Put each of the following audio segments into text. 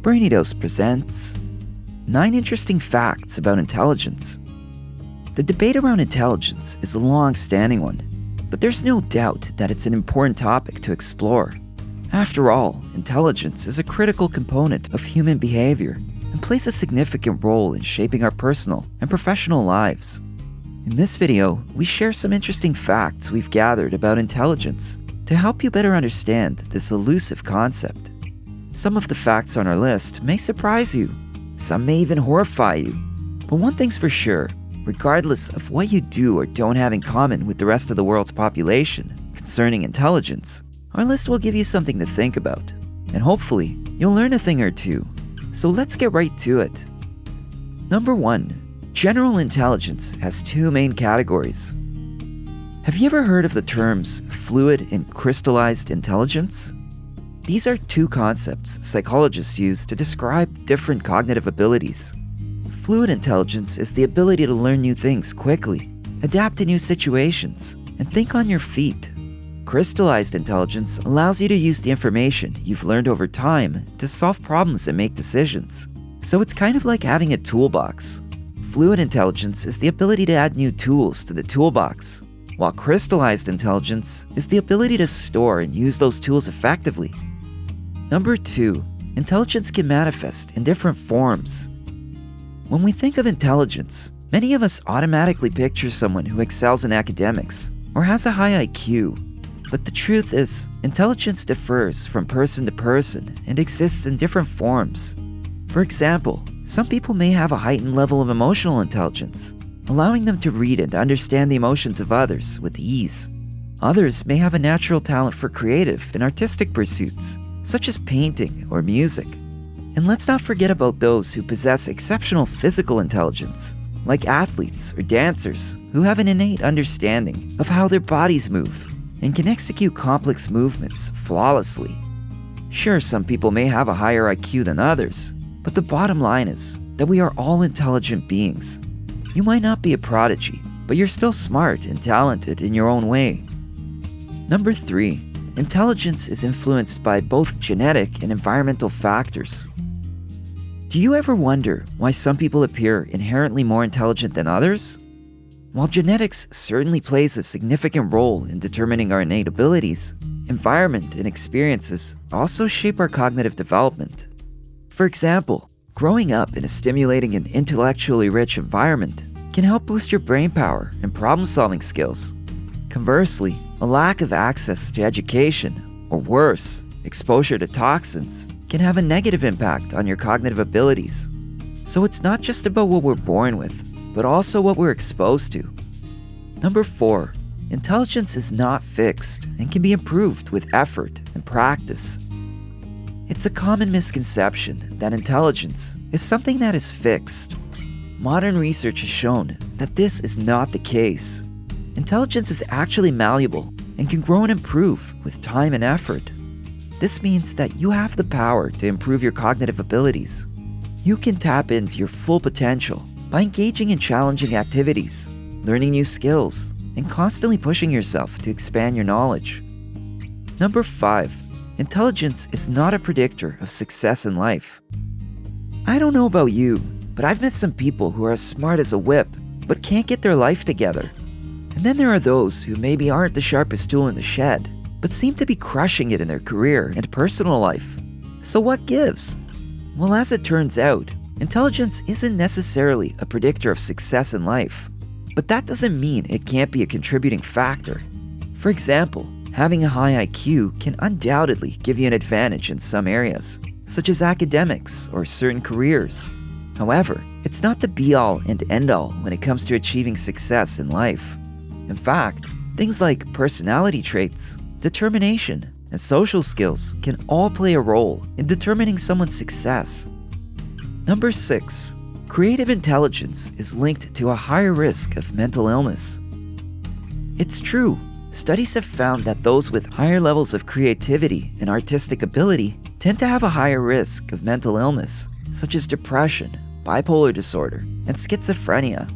Brainy Dose presents 9 Interesting Facts About Intelligence. The debate around intelligence is a long standing one, but there's no doubt that it's an important topic to explore. After all, intelligence is a critical component of human behavior and plays a significant role in shaping our personal and professional lives. In this video, we share some interesting facts we've gathered about intelligence to help you better understand this elusive concept. Some of the facts on our list may surprise you, some may even horrify you. But one thing's for sure regardless of what you do or don't have in common with the rest of the world's population concerning intelligence, our list will give you something to think about. And hopefully, you'll learn a thing or two. So let's get right to it. Number 1. General intelligence has two main categories. Have you ever heard of the terms fluid and crystallized intelligence? These are two concepts psychologists use to describe different cognitive abilities. Fluid intelligence is the ability to learn new things quickly, adapt to new situations, and think on your feet. Crystallized intelligence allows you to use the information you've learned over time to solve problems and make decisions. So it's kind of like having a toolbox. Fluid intelligence is the ability to add new tools to the toolbox, while crystallized intelligence is the ability to store and use those tools effectively Number two, intelligence can manifest in different forms. When we think of intelligence, many of us automatically picture someone who excels in academics or has a high IQ. But the truth is, intelligence differs from person to person and exists in different forms. For example, some people may have a heightened level of emotional intelligence, allowing them to read and understand the emotions of others with ease. Others may have a natural talent for creative and artistic pursuits, such as painting or music. And let's not forget about those who possess exceptional physical intelligence, like athletes or dancers who have an innate understanding of how their bodies move and can execute complex movements flawlessly. Sure, some people may have a higher IQ than others, but the bottom line is that we are all intelligent beings. You might not be a prodigy, but you're still smart and talented in your own way. Number 3 intelligence is influenced by both genetic and environmental factors. Do you ever wonder why some people appear inherently more intelligent than others? While genetics certainly plays a significant role in determining our innate abilities, environment and experiences also shape our cognitive development. For example, growing up in a stimulating and intellectually rich environment can help boost your brain power and problem solving skills. Conversely, a lack of access to education, or worse, exposure to toxins, can have a negative impact on your cognitive abilities. So it's not just about what we're born with, but also what we're exposed to. Number 4. Intelligence is not fixed and can be improved with effort and practice. It's a common misconception that intelligence is something that is fixed. Modern research has shown that this is not the case. Intelligence is actually malleable and can grow and improve with time and effort. This means that you have the power to improve your cognitive abilities. You can tap into your full potential by engaging in challenging activities, learning new skills, and constantly pushing yourself to expand your knowledge. Number 5. Intelligence is not a predictor of success in life. I don't know about you, but I've met some people who are as smart as a whip, but can't get their life together. And then there are those who maybe aren't the sharpest tool in the shed, but seem to be crushing it in their career and personal life. So what gives? Well, as it turns out, intelligence isn't necessarily a predictor of success in life. But that doesn't mean it can't be a contributing factor. For example, having a high IQ can undoubtedly give you an advantage in some areas, such as academics or certain careers. However, it's not the be all and end all when it comes to achieving success in life. In fact, things like personality traits, determination, and social skills can all play a role in determining someone's success. Number 6. Creative intelligence is linked to a higher risk of mental illness. It's true, studies have found that those with higher levels of creativity and artistic ability tend to have a higher risk of mental illness, such as depression, bipolar disorder, and schizophrenia.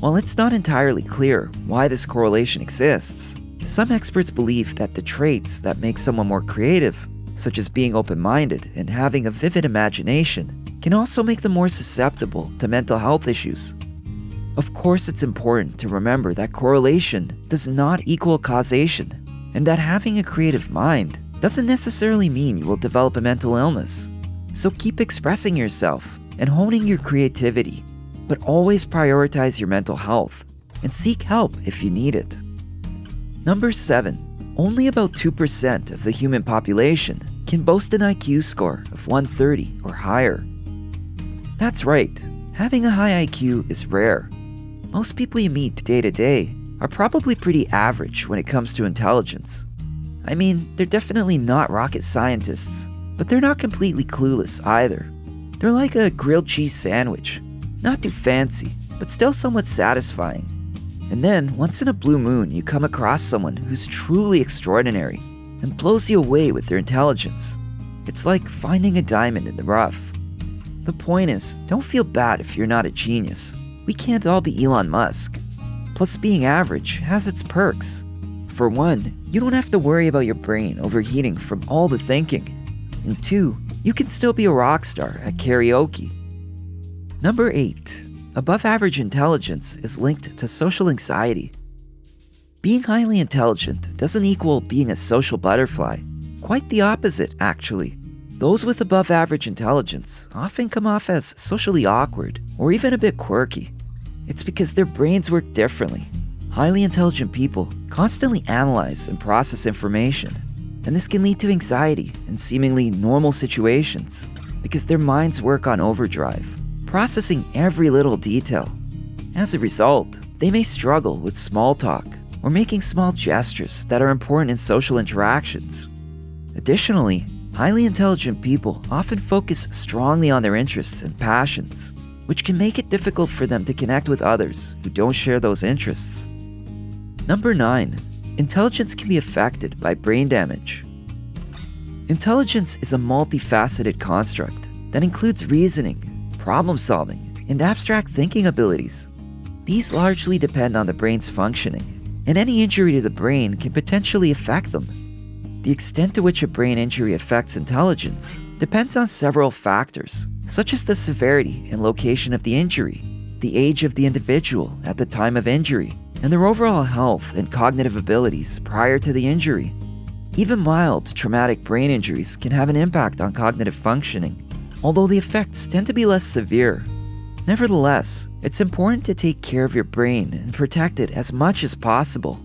While it's not entirely clear why this correlation exists, some experts believe that the traits that make someone more creative such as being open minded and having a vivid imagination, can also make them more susceptible to mental health issues. Of course, it's important to remember that correlation does not equal causation, and that having a creative mind doesn't necessarily mean you will develop a mental illness. So keep expressing yourself and honing your creativity, but always prioritize your mental health and seek help if you need it. Number 7. Only about 2% of the human population can boast an IQ score of 130 or higher. That's right, having a high IQ is rare most people you meet day to day are probably pretty average when it comes to intelligence. I mean, they're definitely not rocket scientists, but they're not completely clueless either. They're like a grilled cheese sandwich. Not too fancy, but still somewhat satisfying. And then, once in a blue moon, you come across someone who's truly extraordinary and blows you away with their intelligence. It's like finding a diamond in the rough. The point is, don't feel bad if you're not a genius we can't all be Elon Musk. Plus, being average has its perks. For one, you don't have to worry about your brain overheating from all the thinking. And two, you can still be a rock star at karaoke. Number 8. Above average intelligence is linked to social anxiety. Being highly intelligent doesn't equal being a social butterfly. Quite the opposite, actually. Those with above average intelligence often come off as socially awkward or even a bit quirky. It's because their brains work differently. Highly intelligent people constantly analyze and process information, and this can lead to anxiety in seemingly normal situations because their minds work on overdrive, processing every little detail. As a result, they may struggle with small talk or making small gestures that are important in social interactions. Additionally, highly intelligent people often focus strongly on their interests and passions, which can make it difficult for them to connect with others who don't share those interests. Number 9. Intelligence can be affected by brain damage. Intelligence is a multifaceted construct that includes reasoning, problem solving, and abstract thinking abilities. These largely depend on the brain's functioning, and any injury to the brain can potentially affect them. The extent to which a brain injury affects intelligence depends on several factors, such as the severity and location of the injury, the age of the individual at the time of injury, and their overall health and cognitive abilities prior to the injury. Even mild traumatic brain injuries can have an impact on cognitive functioning, although the effects tend to be less severe. Nevertheless, it's important to take care of your brain and protect it as much as possible.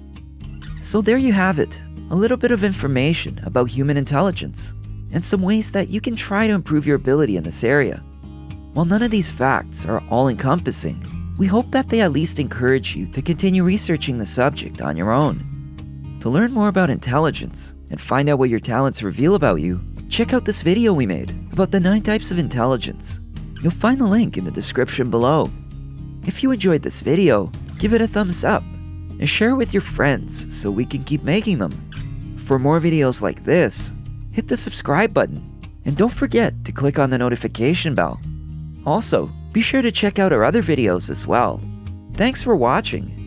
So there you have it, a little bit of information about human intelligence and some ways that you can try to improve your ability in this area. While none of these facts are all encompassing, we hope that they at least encourage you to continue researching the subject on your own. To learn more about intelligence and find out what your talents reveal about you, check out this video we made about the 9 types of intelligence. You'll find the link in the description below. If you enjoyed this video, give it a thumbs up and share it with your friends so we can keep making them. For more videos like this, hit the subscribe button. And don't forget to click on the notification bell. Also, be sure to check out our other videos as well. Thanks for watching.